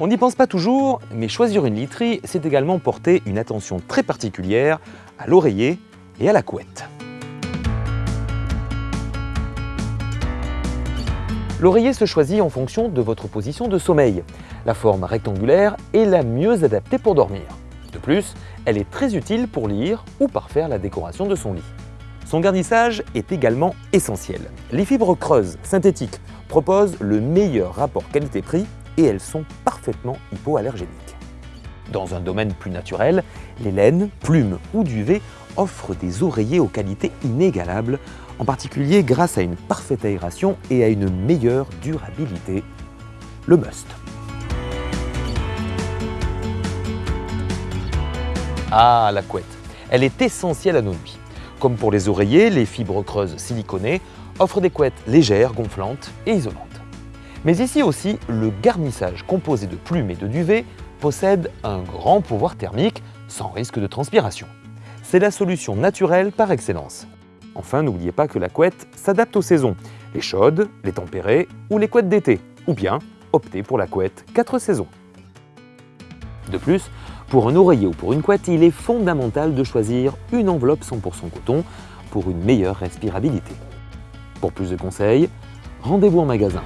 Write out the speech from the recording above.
On n'y pense pas toujours, mais choisir une literie, c'est également porter une attention très particulière à l'oreiller et à la couette. L'oreiller se choisit en fonction de votre position de sommeil. La forme rectangulaire est la mieux adaptée pour dormir. De plus, elle est très utile pour lire ou parfaire la décoration de son lit. Son garnissage est également essentiel. Les fibres creuses, synthétiques, proposent le meilleur rapport qualité-prix et elles sont parfaitement hypoallergéniques. Dans un domaine plus naturel, les laines, plumes ou duvet offrent des oreillers aux qualités inégalables, en particulier grâce à une parfaite aération et à une meilleure durabilité. Le must. Ah, la couette. Elle est essentielle à nos nuits. Comme pour les oreillers, les fibres creuses siliconées offrent des couettes légères, gonflantes et isolantes. Mais ici aussi, le garnissage composé de plumes et de duvet possède un grand pouvoir thermique sans risque de transpiration. C'est la solution naturelle par excellence. Enfin, n'oubliez pas que la couette s'adapte aux saisons, les chaudes, les tempérées ou les couettes d'été, ou bien optez pour la couette 4 saisons. De plus, pour un oreiller ou pour une couette, il est fondamental de choisir une enveloppe 100% coton pour une meilleure respirabilité. Pour plus de conseils, rendez-vous en magasin.